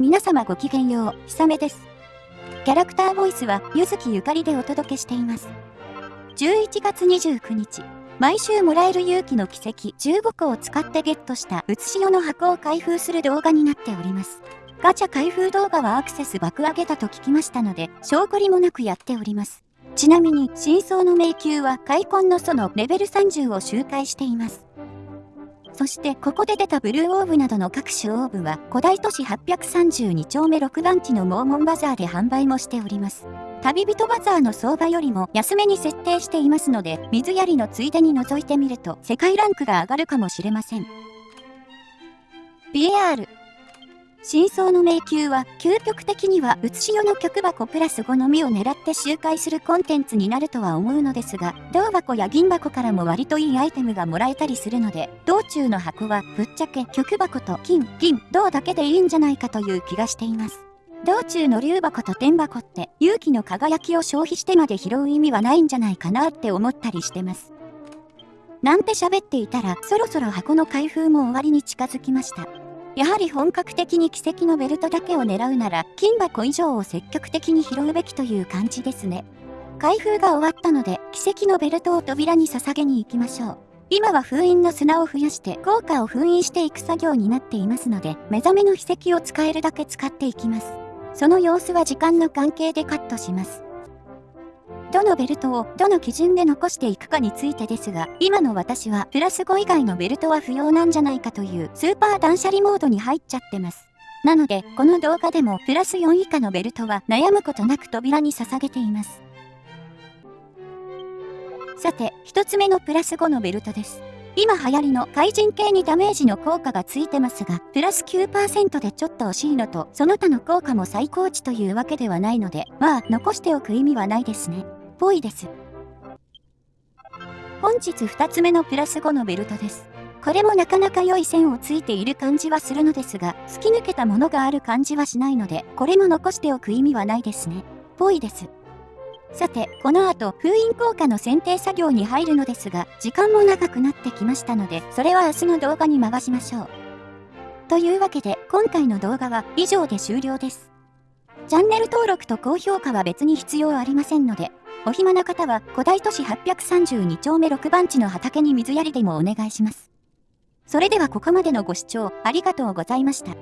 皆様ごきげんよう、ひさめです。キャラクターボイスは、ゆずきゆかりでお届けしています。11月29日、毎週もらえる勇気の奇跡15個を使ってゲットしたうつしおの箱を開封する動画になっております。ガチャ開封動画はアクセス爆上げたと聞きましたので、証拠りもなくやっております。ちなみに、真相の迷宮は開墾の祖のレベル30を周回しています。そしてここで出たブルーオーブなどの各種オーブは古代都市832丁目6番地のモーモンバザーで販売もしております。旅人バザーの相場よりも安めに設定していますので、水やりのついでに覗いてみると世界ランクが上がるかもしれません。BR 真相の迷宮は、究極的には、うつしよの曲箱プラス5のみを狙って周回するコンテンツになるとは思うのですが、銅箱や銀箱からも割といいアイテムがもらえたりするので、道中の箱は、ぶっちゃけ曲箱と金、銀、銅だけでいいんじゃないかという気がしています。道中の竜箱と天箱って、勇気の輝きを消費してまで拾う意味はないんじゃないかなって思ったりしてます。なんて喋っていたら、そろそろ箱の開封も終わりに近づきました。やはり本格的に奇跡のベルトだけを狙うなら、金箱以上を積極的に拾うべきという感じですね。開封が終わったので、奇跡のベルトを扉に捧げに行きましょう。今は封印の砂を増やして効果を封印していく作業になっていますので、目覚めの秘跡を使えるだけ使っていきます。その様子は時間の関係でカットします。どのベルトをどの基準で残していくかについてですが、今の私はプラス5以外のベルトは不要なんじゃないかというスーパー断捨離モードに入っちゃってます。なので、この動画でもプラス4以下のベルトは悩むことなく扉に捧げています。さて、一つ目のプラス5のベルトです。今流行りの怪人系にダメージの効果がついてますが、プラス9%でちょっと惜しいのと、その他の効果も最高値というわけではないので、まあ、残しておく意味はないですね。ぽいです。本日2つ目のプラス5のベルトです。これもなかなか良い線をついている感じはするのですが、突き抜けたものがある感じはしないので、これも残しておく意味はないですね。ぽいです。さて、この後、封印効果の選定作業に入るのですが、時間も長くなってきましたので、それは明日の動画に回しましょう。というわけで、今回の動画は以上で終了です。チャンネル登録と高評価は別に必要ありませんので、お暇な方は古代都市832丁目6番地の畑に水やりでもお願いします。それではここまでのご視聴ありがとうございました。